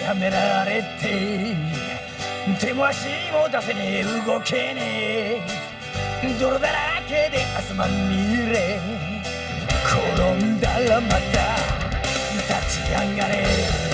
やめられて手も足も出せねえ。動けねえ。泥だらけで汗まみれ。転んだらまた立ち上がれ。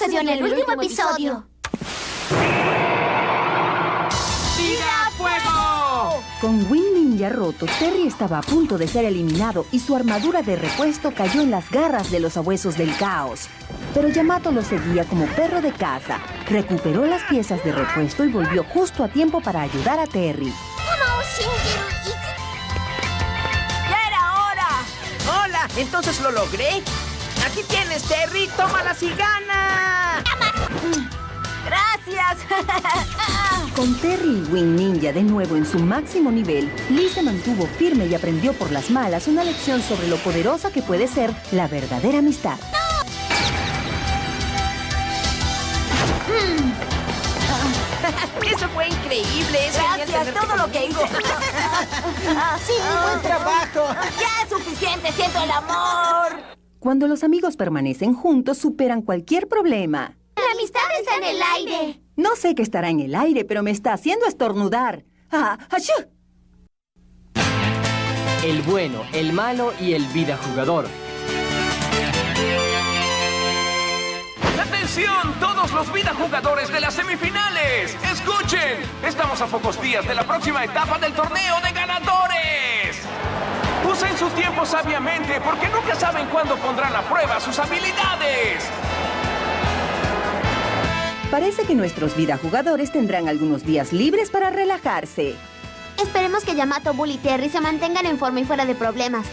sucedió en el último episodio. ¡Tira fuego! Con Wing Ninja roto, Terry estaba a punto de ser eliminado y su armadura de repuesto cayó en las garras de los abuesos del caos. Pero Yamato lo seguía como perro de caza. Recuperó las piezas de repuesto y volvió justo a tiempo para ayudar a Terry. ¡Ya era hora! ¡Hola! ¿Entonces lo logré? Aquí tienes, Terry. ¡Tómalas y gana! ¡Gracias! Con Terry y Wing Ninja de nuevo en su máximo nivel, Lee se mantuvo firme y aprendió por las malas una lección sobre lo poderosa que puede ser la verdadera amistad. Eso fue increíble. Es Gracias, todo lo que hice. ¡Sí, buen trabajo! Ya es suficiente, siento el amor. Cuando los amigos permanecen juntos, superan cualquier problema. La amistad está en el aire. No sé qué estará en el aire, pero me está haciendo estornudar. ¡Ah! ¡Achú! El bueno, el malo y el vida jugador. ¡Atención, todos los vida jugadores de las semifinales! ¡Escuchen! Estamos a pocos días de la próxima etapa del torneo de ganadores. Usen su tiempo sabiamente porque nunca saben cuándo pondrán a prueba sus habilidades. Parece que nuestros vida jugadores tendrán algunos días libres para relajarse. Esperemos que Yamato, Bull y Terry se mantengan en forma y fuera de problemas.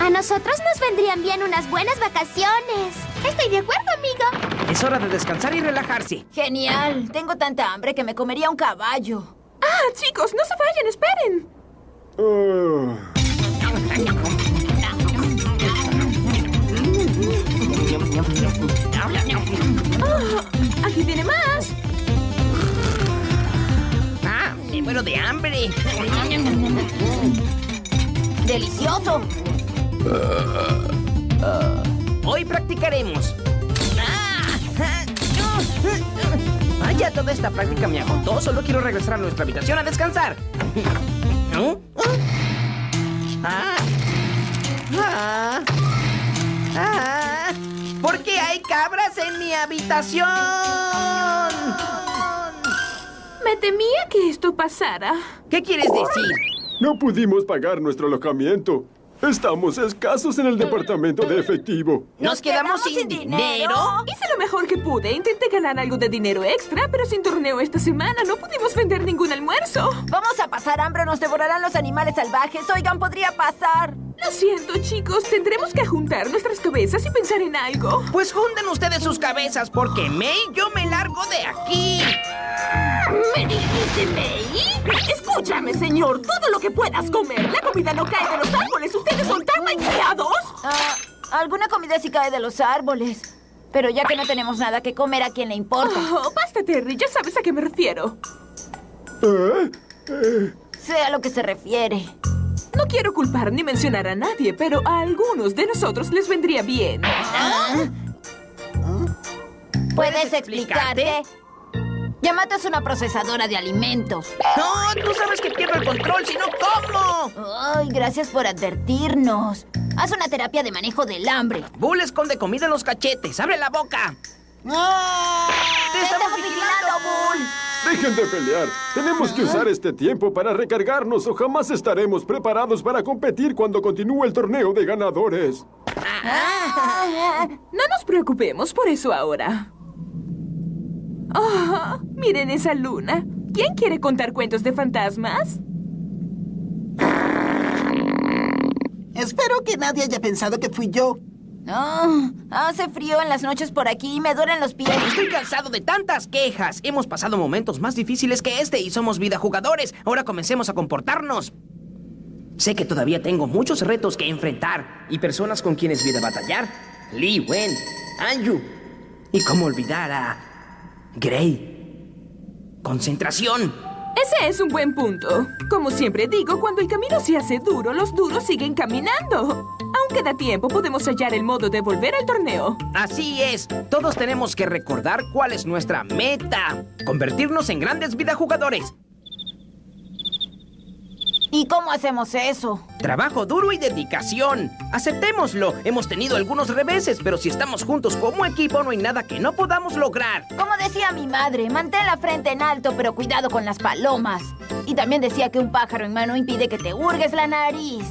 A nosotros nos vendrían bien unas buenas vacaciones. Estoy de acuerdo, amigo. Es hora de descansar y relajarse. Genial. Tengo tanta hambre que me comería un caballo. Ah, chicos, no se vayan, esperen. Ah, aquí viene más. ¡Ah! ¡Me muero de hambre! ¡Delicioso! Hoy practicaremos. ¡Ah! Vaya, toda esta práctica me agotó. Solo quiero regresar a nuestra habitación a descansar. ¿No? ¡Ah! ¿Por qué hay cabras en mi habitación? Me temía que esto pasara. ¿Qué quieres decir? No pudimos pagar nuestro alojamiento. Estamos escasos en el departamento de efectivo. ¿Nos quedamos sin dinero? Hice lo mejor que pude. Intenté ganar algo de dinero extra, pero sin torneo esta semana no pudimos vender ningún almuerzo. Vamos a pasar hambre o nos devorarán los animales salvajes. Oigan, podría pasar. Lo siento, chicos. Tendremos que juntar nuestras cabezas y pensar en algo. Pues junten ustedes sus cabezas, porque May, yo me largo de aquí. ¿Me dijiste, May? Escúchame, señor. Todo lo que puedas comer. La comida no cae de los árboles. ¿Ustedes son tan malcriados? Ah, alguna comida sí cae de los árboles. Pero ya que no tenemos nada que comer, ¿a quién le importa? Oh, basta, Terry. Ya sabes a qué me refiero. Sé a lo que se refiere. No quiero culpar ni mencionar a nadie, pero a algunos de nosotros les vendría bien. ¿Puedes explicarte? Yamato es una procesadora de alimentos. No, tú sabes que pierdo el control, si no, ¿cómo? Ay, gracias por advertirnos. Haz una terapia de manejo del hambre. Bull esconde comida en los cachetes. ¡Abre la boca! ¡Te estamos vigilando, Bull! Dejen de pelear. Tenemos que usar este tiempo para recargarnos o jamás estaremos preparados para competir cuando continúe el torneo de ganadores. No nos preocupemos por eso ahora. Oh, miren esa luna. ¿Quién quiere contar cuentos de fantasmas? Espero que nadie haya pensado que fui yo. Ah, hace frío en las noches por aquí y me duelen los pies. Estoy cansado de tantas quejas. Hemos pasado momentos más difíciles que este y somos vida jugadores. Ahora comencemos a comportarnos. Sé que todavía tengo muchos retos que enfrentar y personas con quienes vida batallar. Lee Wen, Anju. Y cómo olvidar a Gray. Concentración. Ese es un buen punto. Como siempre digo, cuando el camino se hace duro, los duros siguen caminando. Aún queda tiempo, podemos hallar el modo de volver al torneo. Así es. Todos tenemos que recordar cuál es nuestra meta. Convertirnos en grandes vida jugadores. ¿Y cómo hacemos eso? Trabajo duro y dedicación. Aceptémoslo. Hemos tenido algunos reveses, pero si estamos juntos como equipo, no hay nada que no podamos lograr. Como decía mi madre, mantén la frente en alto, pero cuidado con las palomas. Y también decía que un pájaro en mano impide que te hurgues la nariz.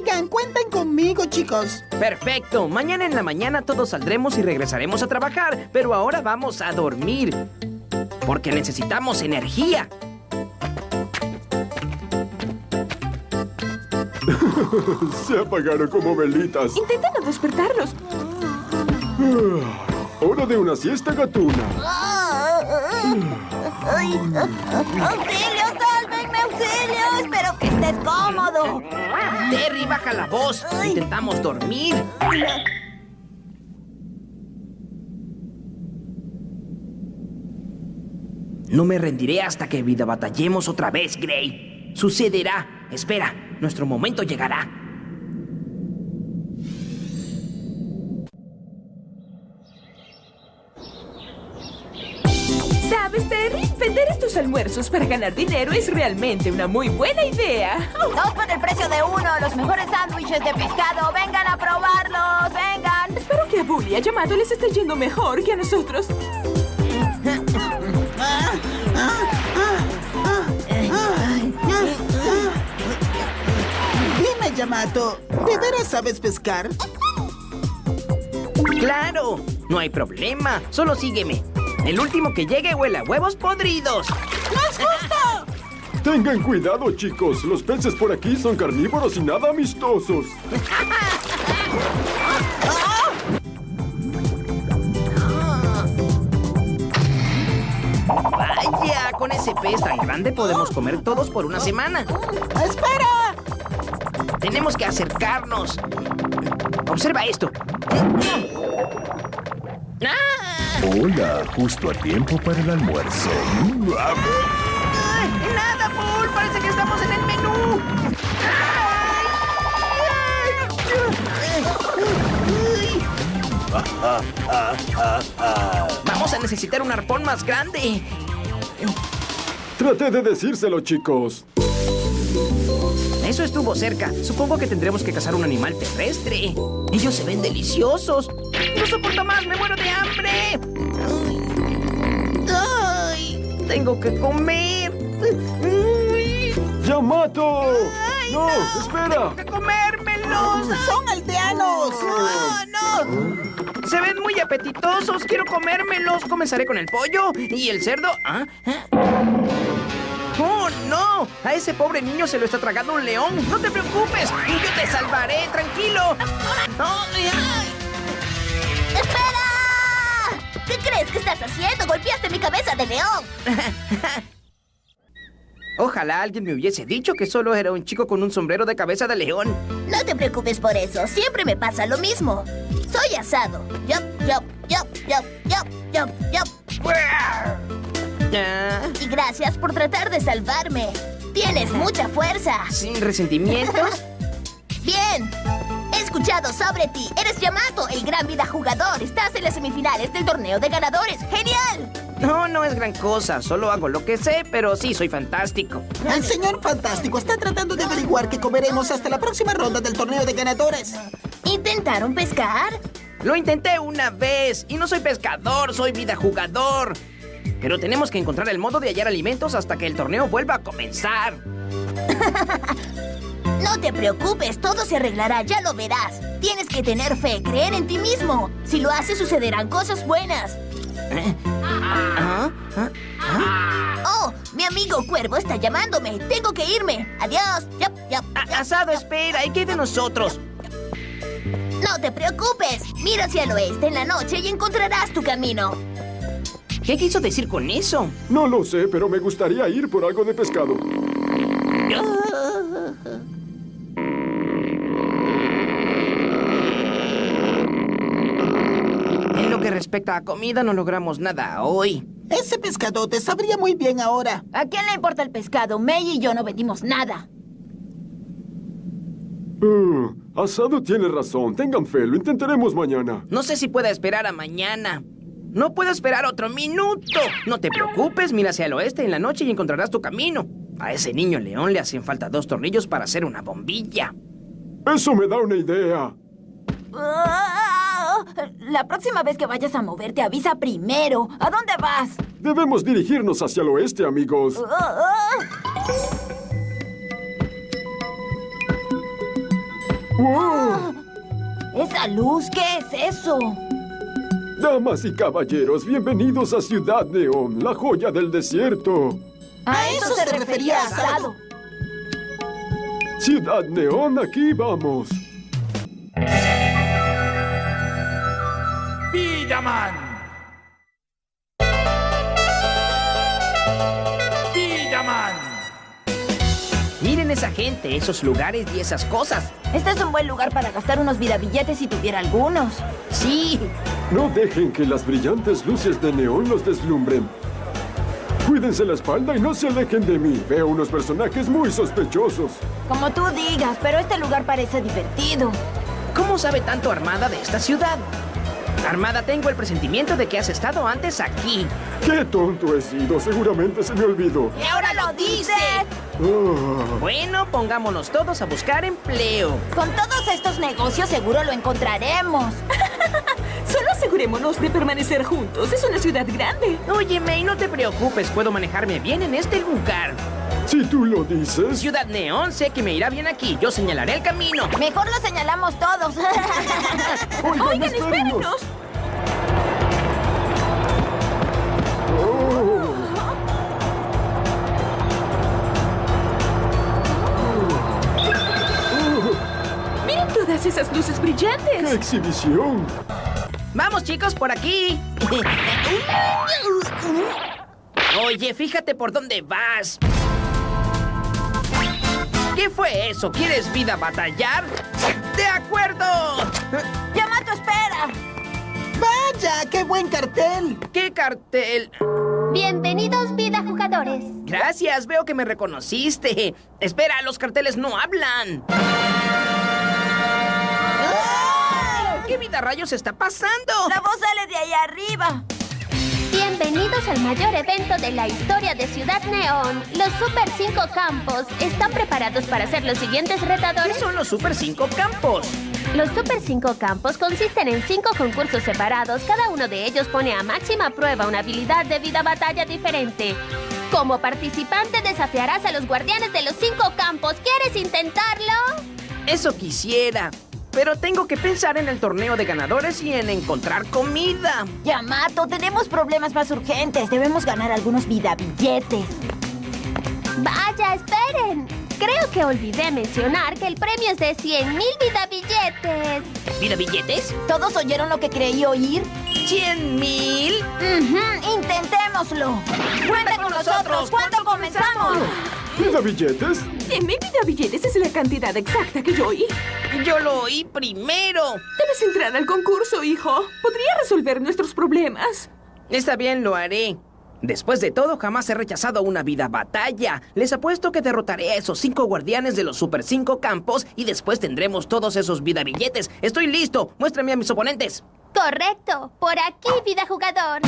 Oigan, cuenten conmigo, chicos. Perfecto. Mañana en la mañana todos saldremos y regresaremos a trabajar, pero ahora vamos a dormir. Porque necesitamos energía. Se apagaron como velitas. Intenta no despertarlos. Hora de una siesta gatuna. ¡Ay! ¡Auxilio, sálvenme, auxilio! Espero que estés cómodo. Terry, baja la voz. Intentamos dormir. No me rendiré hasta que vida batallemos otra vez, Gray. Sucederá. Espera, nuestro momento llegará. ¿Sabes, Terry? Vender estos almuerzos para ganar dinero es realmente una muy buena idea. Dos por el precio de uno, los mejores sándwiches de pescado. ¡Vengan a probarlos! ¡Vengan! Espero que a Bully Yamato les esté yendo mejor que a nosotros. Dime, Yamato, ¿de veras sabes pescar? ¡Claro! No hay problema. Solo sígueme. El último que llegue huele a huevos podridos. Tengan cuidado, chicos. Los peces por aquí son carnívoros y nada amistosos. Vaya, con ese pez tan grande podemos comer todos por una semana. ¡Espera! Tenemos que acercarnos. Observa esto. ¡Ah! Hola, justo a tiempo para el almuerzo. ¡Ay! ¡Nada, Paul! Parece que estamos en el menú. Vamos a necesitar un arpón más grande. Traté de decírselo, chicos. Eso estuvo cerca. Supongo que tendremos que cazar un animal terrestre. Ellos se ven deliciosos. No soporto más, me muero de hambre. Ay, tengo que comer. Ay, ¡Yamato! ¡No! ¡Espera! ¡Tengo que comérmelos! ¡Son aldeanos! ¡No, no! Se ven muy apetitosos. Quiero comérmelos. Comenzaré con el pollo y el cerdo. ¿Ah? ¿Ah? ¡Oh, no! A ese pobre niño se lo está tragando un león. No te preocupes. Yo te salvaré. Tranquilo. Ay, ay. Golpeaste mi cabeza de león. Ojalá alguien me hubiese dicho que solo era un chico con un sombrero de cabeza de león. No te preocupes por eso. Siempre me pasa lo mismo. Soy asado. Yup, yup, yup, yup, yup, yup, yup. Ah. Y gracias por tratar de salvarme. Tienes mucha fuerza. Sin resentimientos. Bien. He escuchado sobre ti. Eres Yamato, el gran vida jugador. Estás en las semifinales del torneo de ganadores. ¡Genial! No, no es gran cosa. Solo hago lo que sé, pero sí soy fantástico. El señor Fantástico está tratando de averiguar qué comeremos hasta la próxima ronda del torneo de ganadores. ¿Intentaron pescar? Lo intenté una vez y no soy pescador, soy vida jugador. Pero tenemos que encontrar el modo de hallar alimentos hasta que el torneo vuelva a comenzar. No te preocupes, todo se arreglará, ya lo verás. Tienes que tener fe, creer en ti mismo. Si lo haces, sucederán cosas buenas. ¿Ah? ¿Ah? Oh, mi amigo Cuervo está llamándome. Tengo que irme. Adiós. Yap, yap, yap. Asado, espera, ¿y qué de nosotros? No te preocupes. Mira hacia el oeste en la noche y encontrarás tu camino. ¿Qué quiso decir con eso? No lo sé, pero me gustaría ir por algo de pescado. En lo que respecta a comida, no logramos nada hoy. Ese pescadote sabría muy bien ahora. ¿A quién le importa el pescado? May y yo no vendimos nada. Ah, Asado tiene razón. Tengan fe, lo intentaremos mañana. No sé si pueda esperar a mañana. No puedo esperar otro minuto. No te preocupes, mira hacia el oeste en la noche y encontrarás tu camino. A ese niño león le hacen falta dos tornillos para hacer una bombilla. Eso me da una idea. La próxima vez que vayas a moverte, avisa primero. ¿A dónde vas? Debemos dirigirnos hacia el oeste, amigos. Ah, ah. ¡Wow! ¿Esa luz? ¿Qué es eso? Damas y caballeros, bienvenidos a Ciudad Neón, la joya del desierto. A eso se refería Asado. Ciudad Neón, aquí vamos. Villaman. Villaman. Miren esa gente, esos lugares y esas cosas. Este es un buen lugar para gastar unos vidabilletes si tuviera algunos. Sí, No dejen que las brillantes luces de neón los deslumbren. Cuídense la espalda y no se alejen de mí. Veo unos personajes muy sospechosos. Como tú digas, pero este lugar parece divertido. ¿cómo sabe tanto Armada de esta ciudad? Armada, tengo el presentimiento de que has estado antes aquí. ¡Qué tonto he sido! Seguramente se me olvidó. ¡Y ahora lo dices! Ah. Bueno, pongámonos todos a buscar empleo. Con todos estos negocios seguro lo encontraremos. Solo asegurémonos de permanecer juntos. Es una ciudad grande. Oye, May, no te preocupes, puedo manejarme bien en este lugar. Si tú lo dices. Ciudad Neón, sé que me irá bien aquí. Yo señalaré el camino. Mejor lo señalamos todos. Oigan, Oigan, espérenos. Oh. Miren todas esas luces ¡Qué brillantes. exhibición! Vamos, chicos, por aquí. Oye, fíjate por dónde vas. ¿Qué fue eso? ¿Quieres vida batallar? ¡De acuerdo! ¡Yamato, espera! ¡Vaya! ¡Qué buen cartel! ¿Qué cartel? Bienvenidos, vida jugadores. Gracias, veo que me reconociste. Espera, los carteles no hablan. ¿Qué vida rayos está pasando? La voz sale de ahí arriba. Bienvenidos al mayor evento de la historia de Ciudad Neón. Los Super 5 Campos están preparados para hacer los siguientes ¿Qué retadores. son los Super 5 Campos? Los Super 5 Campos consisten en 5 concursos separados. Cada uno de ellos pone a máxima prueba una habilidad de vida batalla diferente. Como participante desafiarás a los guardianes de los 5 campos. ¿Quieres intentarlo? Eso quisiera. Pero tengo que pensar en el torneo de ganadores y en encontrar comida. Yamato, tenemos problemas más urgentes. Debemos ganar algunos vidabilletes. Vaya, esperen. Creo que olvidé mencionar que el premio es de 100 mil vida billetes. ¿Vida billetes? ¿Todos oyeron lo que creí oír? ¿Cien mil? Ujú, intentémoslo. ¡Cuenta con nosotros! ¿Cuándo comenzamos? ¿Vida billetes? Cien mil vidabilletes es la cantidad exacta que yo oí. Yo lo oí primero. Debes entrar al concurso, hijo. Podría resolver nuestros problemas. Está bien, lo haré. Después de todo, jamás he rechazado una vida batalla. Les apuesto que derrotaré a esos cinco guardianes de los Super 5 campos y después tendremos todos esos vida billetes. Estoy listo. Muéstrame a mis oponentes. Correcto. Por aquí, vida jugador.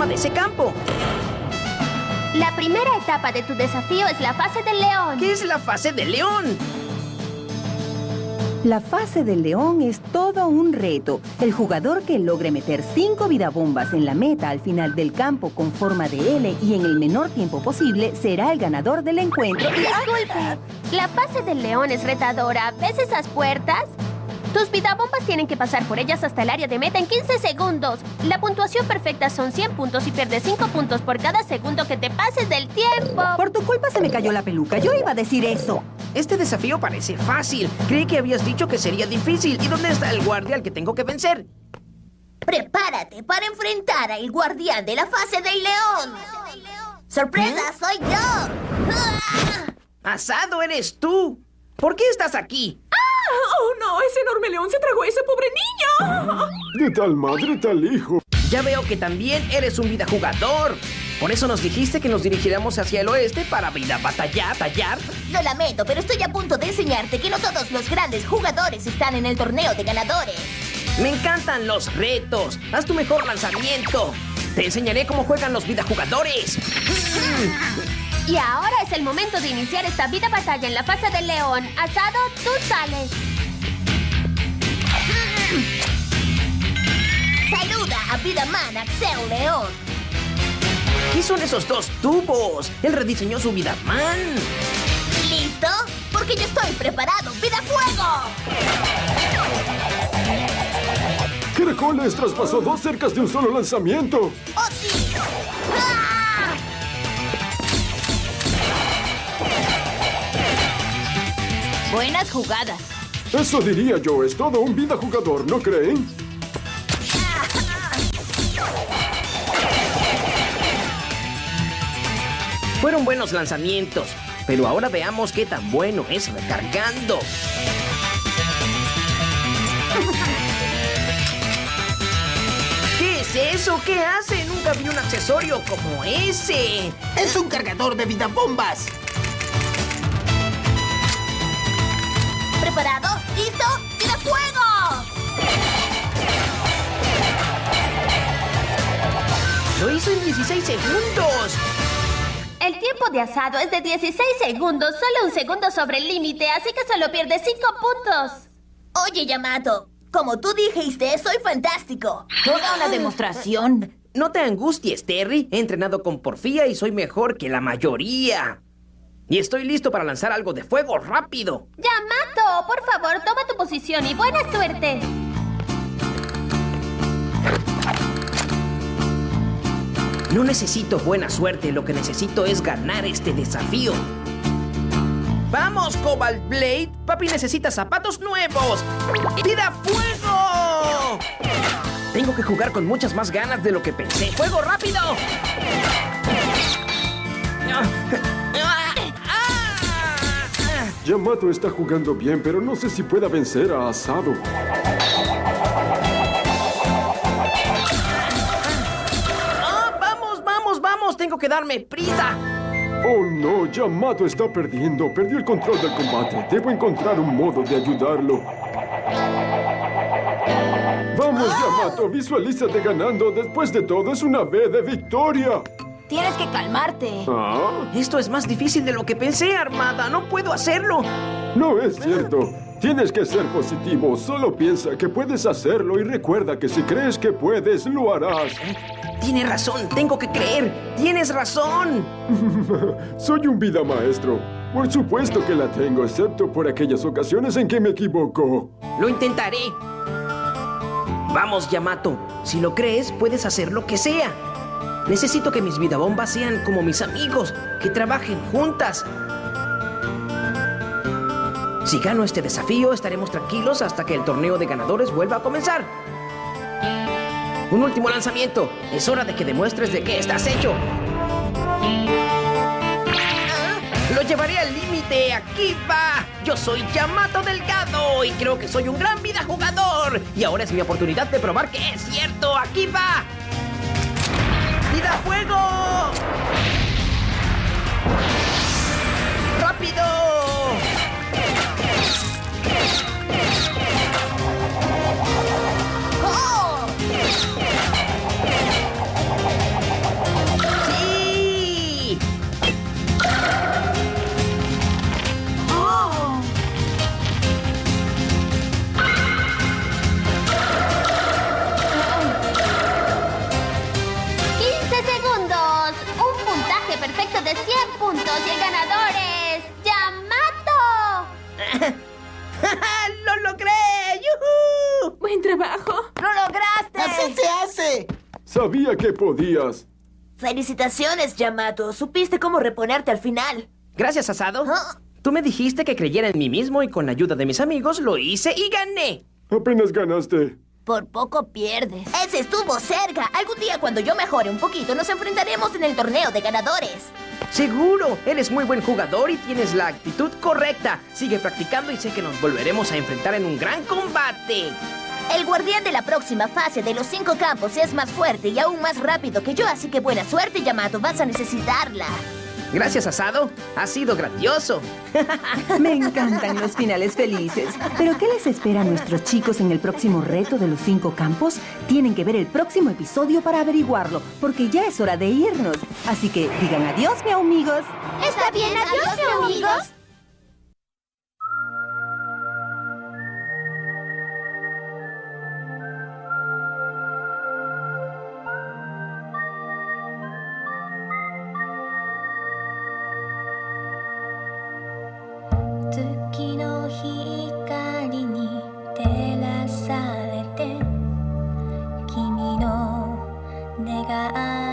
Forma de ese campo. La primera etapa de tu desafío es la fase del león. ¿Qué es la fase del león? La fase del león es todo un reto. El jugador que logre meter cinco vidabombas en la meta al final del campo con forma de L y en el menor tiempo posible será el ganador del encuentro. Disculpe, la fase del león es retadora. ¿Ves esas puertas? Tus vidabombas tienen que pasar por ellas hasta el área de meta en 15 segundos. La puntuación perfecta son 100 puntos y pierdes 5 puntos por cada segundo que te pases del tiempo. Por tu culpa se me cayó la peluca. Yo iba a decir eso. Este desafío parece fácil. Creí que habías dicho que sería difícil. ¿Y dónde está el guardia al que tengo que vencer? Prepárate para enfrentar al guardián de la fase del león. ¡Sorpresa, soy yo! Asado eres tú. ¿Por qué estás aquí? ¡Oh, no! ¡Ese enorme león se tragó a ese pobre niño! De tal madre, tal hijo. Ya veo que también eres un vida jugador. Por eso nos dijiste que nos dirigiéramos hacia el oeste para vida batallar, tallar. Lo lamento, pero estoy a punto de enseñarte que no todos los grandes jugadores están en el torneo de ganadores. Me encantan los retos. Haz tu mejor lanzamiento. Te enseñaré cómo juegan los vida jugadores. Y ahora es el momento de iniciar esta vida batalla en la fase del león. Asado, tú sales. Saluda a Vidaman Axel León. ¿Qué son esos dos tubos? Él rediseñó su vida man. ¿Listo? Porque yo estoy preparado. ¡Vida fuego! Caracoles traspasó dos cercas de un solo lanzamiento. Buenas jugadas. Eso diría yo, es todo un vida jugador, ¿no creen? Fueron buenos lanzamientos, pero ahora veamos qué tan bueno es recargando. ¿Qué es eso? ¿Qué hace? Nunca vi un accesorio como ese. Es un cargador de vidabombas. ¿Preparado? ¿Listo? ¡Vida fuego! Lo hizo en 16 segundos. El tiempo de asado es de 16 segundos, solo un segundo sobre el límite, así que solo pierdes 5 puntos. Oye, Yamato, como tú dijiste, soy fantástico. Toda una demostración. No te angusties, Terry. He entrenado con porfía y soy mejor que la mayoría. Y estoy listo para lanzar algo de fuego rápido. Yamato, por favor, toma tu posición y buena suerte. No necesito buena suerte, lo que necesito es ganar este desafío. ¡Vamos, Cobalt Blade! Papi necesita zapatos nuevos. ¡Vida fuego! Tengo que jugar con muchas más ganas de lo que pensé. ¡Fuego rápido! Yamato está jugando bien, pero no sé si pueda vencer a Asado. ¡Ah, vamos, vamos, vamos! Tengo que darme prisa. Oh no, Yamato está perdiendo. Perdió el control del combate. Debo encontrar un modo de ayudarlo. Vamos, Yamato, visualízate ganando. Después de todo, es una B de victoria. Tienes que calmarte. ¿Ah? Esto es más difícil de lo que pensé, Armada. No puedo hacerlo. No es cierto. Tienes que ser positivo. Solo piensa que puedes hacerlo y recuerda que si crees que puedes, lo harás. Tiene razón, tengo que creer. Tienes razón. Soy un vida maestro. Por supuesto que la tengo, excepto por aquellas ocasiones en que me equivoco. Lo intentaré. Vamos, Yamato. Si lo crees, puedes hacer lo que sea. Necesito que mis vidabombas sean como mis amigos, que trabajen juntas. Si gano este desafío, estaremos tranquilos hasta que el torneo de ganadores vuelva a comenzar. Un último lanzamiento. Es hora de que demuestres de qué estás hecho. Lo llevaré al límite. Aquí va. Yo soy Yamato Delgado y creo que soy un gran vida jugador. Y ahora es mi oportunidad de probar que es cierto. Aquí va. ¡Vida fuego! ¡Rápido! puntos y el ganador es... ¡Yamato! ¡Lo logré! ¡Yuhu! ¡Buen trabajo! ¡Lo lograste! ¡Así se hace! Sabía que podías. Felicitaciones, Yamato. Supiste cómo reponerte al final. Gracias, Asado. Ah. Tú me dijiste que creyera en mí mismo y con la ayuda de mis amigos lo hice y gané. Apenas ganaste. Por poco pierdes. Ese estuvo cerca. Algún día cuando yo mejore un poquito nos enfrentaremos en el torneo de ganadores. Seguro, eres muy buen jugador y tienes la actitud correcta. Sigue practicando y sé que nos volveremos a enfrentar en un gran combate. El guardián de la próxima fase de los cinco campos es más fuerte y aún más rápido que yo, así que buena suerte, Yamato. Vas a necesitarla. Gracias, Asado. Ha sido grandioso. Me encantan los finales felices. Pero ¿qué les espera a nuestros chicos en el próximo reto de los cinco campos? Tienen que ver el próximo episodio para averiguarlo, porque ya es hora de irnos. Así que digan adiós, mi amigos. Está bien, adiós, mi amigos. 내가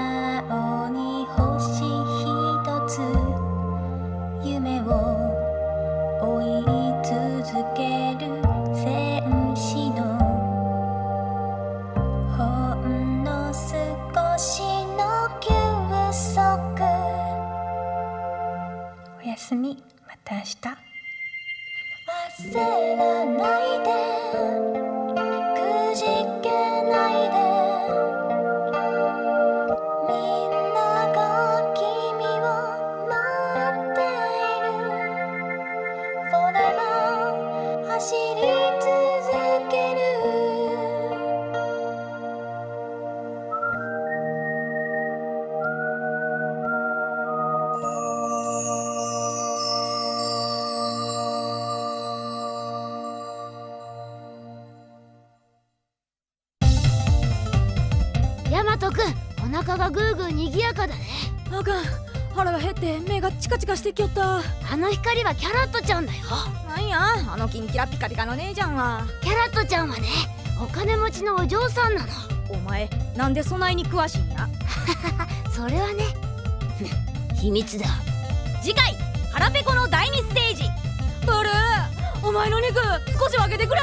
ーにぎやかだね。あかん腹が減って目がチカチカしてきよった。あの光はキャラットちゃんだよ。なんやあのキンキラピカピカの姉ちゃんは。キャラットちゃんはねお金持ちのお嬢さんなの。お前なんでそないに詳しいんや？それはね 秘密だ。次回腹ペコの第2ステージ。ブルーお前の肉少し分けてくれ